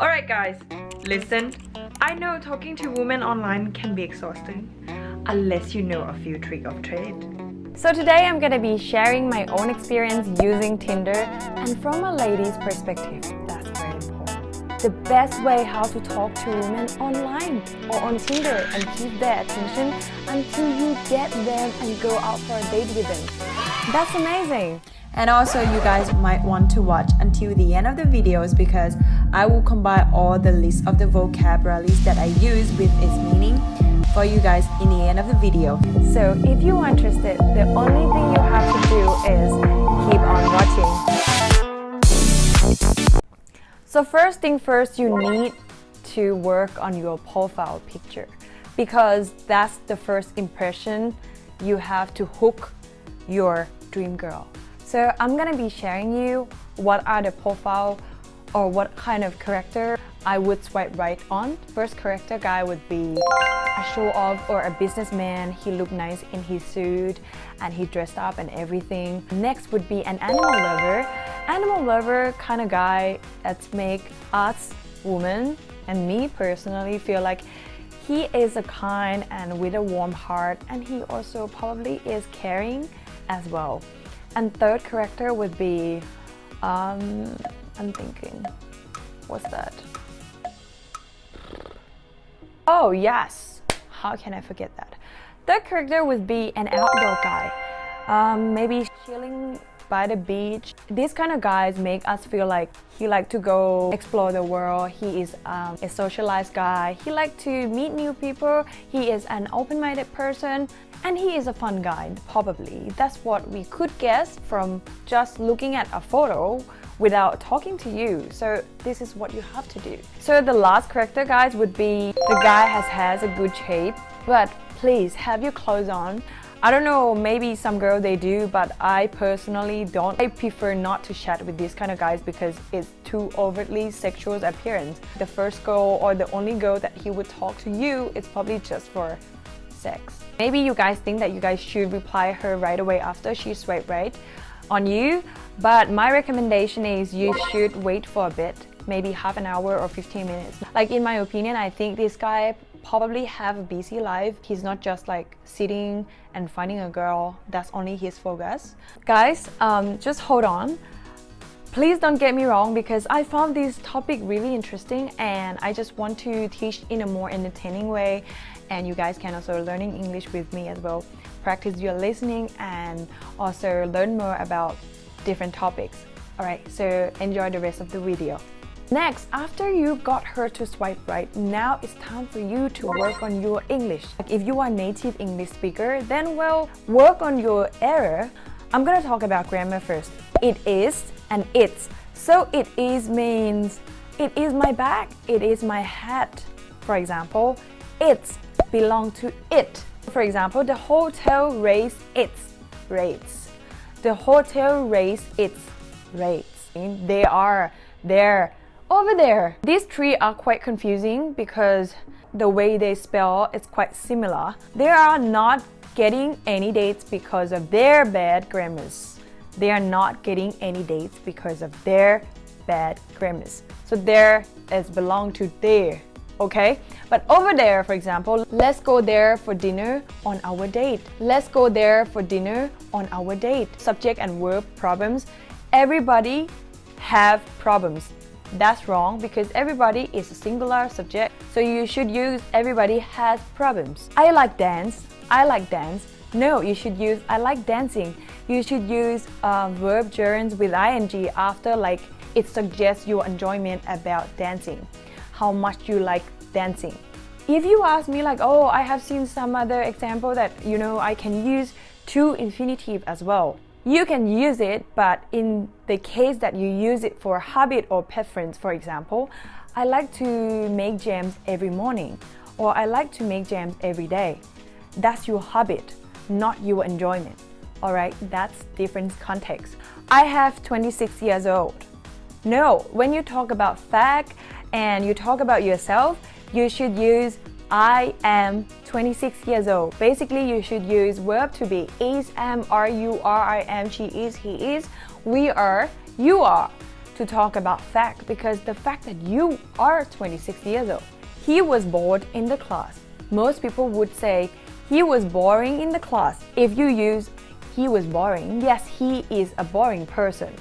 Alright guys, listen. I know talking to women online can be exhausting, unless you know a few tricks of trade. So today I'm gonna be sharing my own experience using Tinder and from a lady's perspective, that's very important. The best way how to talk to women online or on Tinder and keep their attention until you get them and go out for a date with them. That's amazing! And also you guys might want to watch until the end of the videos because I will combine all the list of the vocabularies that I use with its meaning for you guys in the end of the video. So if you are interested, the only thing you have to do is keep on watching. So first thing first, you need to work on your profile picture because that's the first impression you have to hook your dream girl. So I'm gonna be sharing you what are the profile or what kind of character I would swipe right on. First character guy would be a show off or a businessman. He looked nice in his suit and he dressed up and everything. Next would be an animal lover. Animal lover kind of guy that make us women and me personally feel like he is a kind and with a warm heart and he also probably is caring as well. And third character would be, um, I'm thinking, what's that? Oh yes, how can I forget that? Third character would be an outdoor guy. Um, maybe chilling by the beach. These kind of guys make us feel like he like to go explore the world. He is um, a socialized guy. He like to meet new people. He is an open-minded person. And he is a fun guy, probably. That's what we could guess from just looking at a photo without talking to you. So this is what you have to do. So the last character, guys, would be the guy has has a good shape, but please have your clothes on. I don't know, maybe some girl they do, but I personally don't. I prefer not to chat with these kind of guys because it's too overtly sexual appearance. The first girl or the only girl that he would talk to you, it's probably just for sex. Maybe you guys think that you guys should reply her right away after she swipe right on you, but my recommendation is you should wait for a bit, maybe half an hour or 15 minutes. Like in my opinion, I think this guy probably have a busy life. He's not just like sitting and finding a girl. That's only his focus. Guys, um, just hold on. Please don't get me wrong because I found this topic really interesting and I just want to teach in a more entertaining way and you guys can also learning English with me as well. Practice your listening and also learn more about different topics. Alright, so enjoy the rest of the video. Next, after you got her to swipe right, now it's time for you to work on your English. Like if you are native English speaker, then well, work on your error. I'm gonna talk about grammar first. It is and it's. So it is means it is my bag, it is my hat. For example, it's belong to it. For example, the hotel raised its rates. The hotel raised its rates. They are there over there. These three are quite confusing because the way they spell is quite similar. They are not getting any dates because of their bad grammars. They are not getting any dates because of their bad grammars. So there is belong to there, okay? But over there, for example, let's go there for dinner on our date. Let's go there for dinner on our date. Subject and verb problems. Everybody have problems. That's wrong because everybody is a singular subject, so you should use everybody has problems. I like dance. I like dance. No, you should use I like dancing. You should use uh, verb gerunds with ing after like it suggests your enjoyment about dancing. How much you like dancing. If you ask me like, oh, I have seen some other example that, you know, I can use to infinitive as well. You can use it, but in the case that you use it for habit or preference, for example, I like to make jams every morning or I like to make jams every day. That's your habit, not your enjoyment. Alright, that's different context. I have 26 years old. No, when you talk about fact and you talk about yourself, you should use I am 26 years old. Basically, you should use verb to be is, am, are, you, are, I am, she is, he is, we are, you are. to talk about fact because the fact that you are 26 years old. He was bored in the class. Most people would say he was boring in the class. If you use he was boring, yes, he is a boring person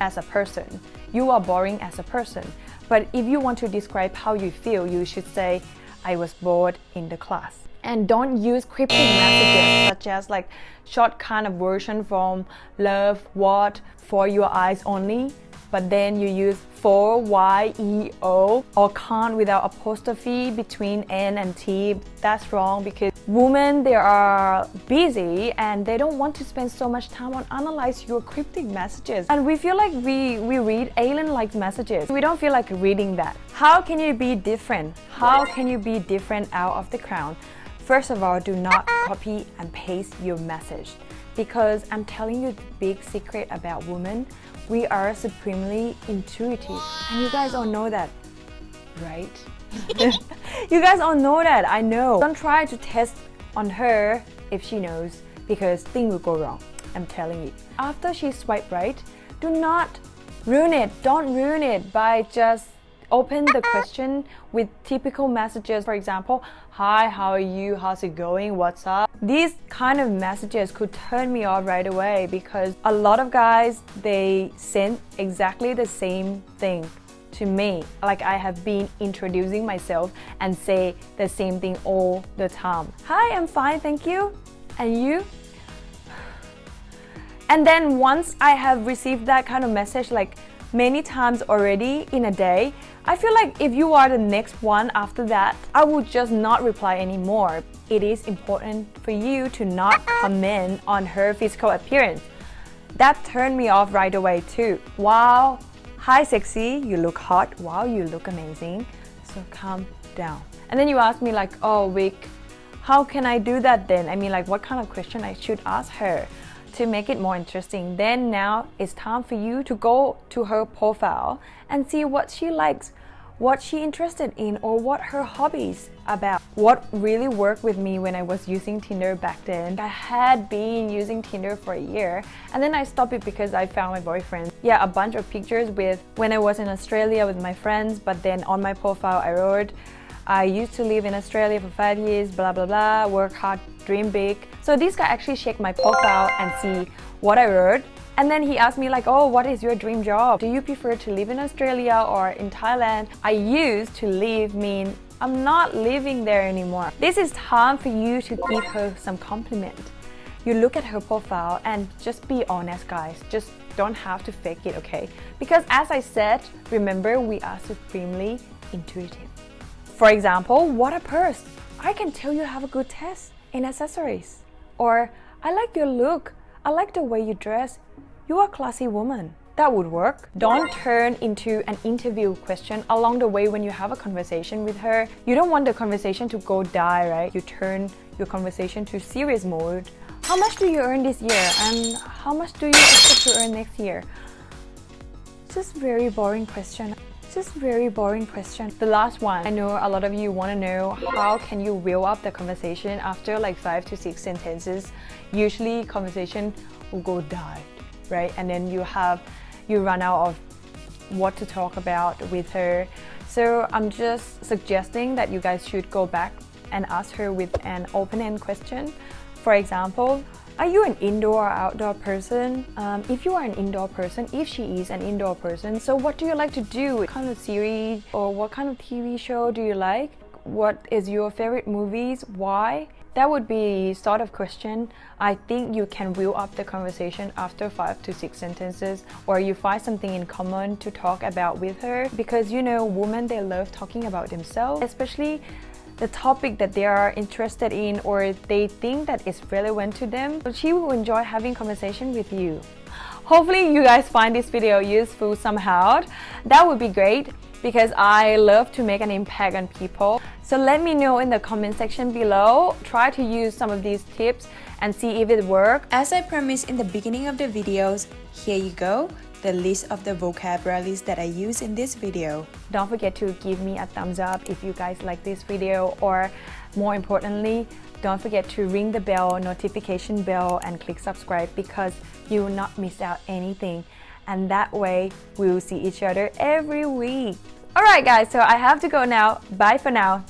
as a person. You are boring as a person. But if you want to describe how you feel, you should say, I was bored in the class. And don't use cryptic messages such as like short kind of version from love, what, for your eyes only but then you use for Y-E-O or can't without apostrophe between N and T. That's wrong because women, they are busy and they don't want to spend so much time on analyze your cryptic messages. And we feel like we, we read alien-like messages. We don't feel like reading that. How can you be different? How can you be different out of the crowd? First of all, do not copy and paste your message because I'm telling you the big secret about women we are supremely intuitive. And you guys all know that, right? you guys all know that, I know. Don't try to test on her if she knows because things will go wrong. I'm telling you. After she swipe right, do not ruin it. Don't ruin it by just open the question with typical messages. For example, hi, how are you? How's it going? What's up? These kind of messages could turn me off right away because a lot of guys, they send exactly the same thing to me. Like I have been introducing myself and say the same thing all the time. Hi, I'm fine, thank you. And you? And then once I have received that kind of message like many times already in a day, I feel like if you are the next one after that, I will just not reply anymore. It is important for you to not comment on her physical appearance. That turned me off right away too. Wow, hi sexy, you look hot. Wow, you look amazing. So calm down. And then you ask me like, oh Vic, how can I do that then? I mean like what kind of question I should ask her? To make it more interesting, then now it's time for you to go to her profile and see what she likes, what she interested in or what her hobbies about. What really worked with me when I was using Tinder back then. I had been using Tinder for a year and then I stopped it because I found my boyfriend. Yeah, a bunch of pictures with when I was in Australia with my friends but then on my profile I wrote I used to live in Australia for five years, blah, blah, blah, work hard, dream big. So this guy actually checked my profile and see what I wrote. And then he asked me like, oh, what is your dream job? Do you prefer to live in Australia or in Thailand? I used to live mean I'm not living there anymore. This is time for you to give her some compliment. You look at her profile and just be honest, guys. Just don't have to fake it, okay? Because as I said, remember, we are supremely intuitive. For example, what a purse! I can tell you have a good taste in accessories. Or, I like your look. I like the way you dress. You are a classy woman. That would work. Don't turn into an interview question along the way when you have a conversation with her. You don't want the conversation to go die, right? You turn your conversation to serious mode. How much do you earn this year? And how much do you expect to earn next year? Just very boring question. Just very boring question. The last one. I know a lot of you want to know how can you wheel up the conversation after like five to six sentences. Usually conversation will go die, right? And then you have, you run out of what to talk about with her. So I'm just suggesting that you guys should go back and ask her with an open-end question. For example, are you an indoor or outdoor person? Um, if you are an indoor person, if she is an indoor person, so what do you like to do? What kind of series or what kind of TV show do you like? What is your favorite movies? Why? That would be sort of question. I think you can wheel up the conversation after five to six sentences or you find something in common to talk about with her because you know women they love talking about themselves especially the topic that they are interested in or they think that is relevant to them, she will enjoy having conversation with you. Hopefully you guys find this video useful somehow. That would be great because I love to make an impact on people. So let me know in the comment section below. Try to use some of these tips and see if it works. As I promised in the beginning of the videos, here you go the list of the vocabularies that I use in this video. Don't forget to give me a thumbs up if you guys like this video or more importantly, don't forget to ring the bell, notification bell and click subscribe because you will not miss out anything. and that way we will see each other every week. Alright guys, so I have to go now. Bye for now.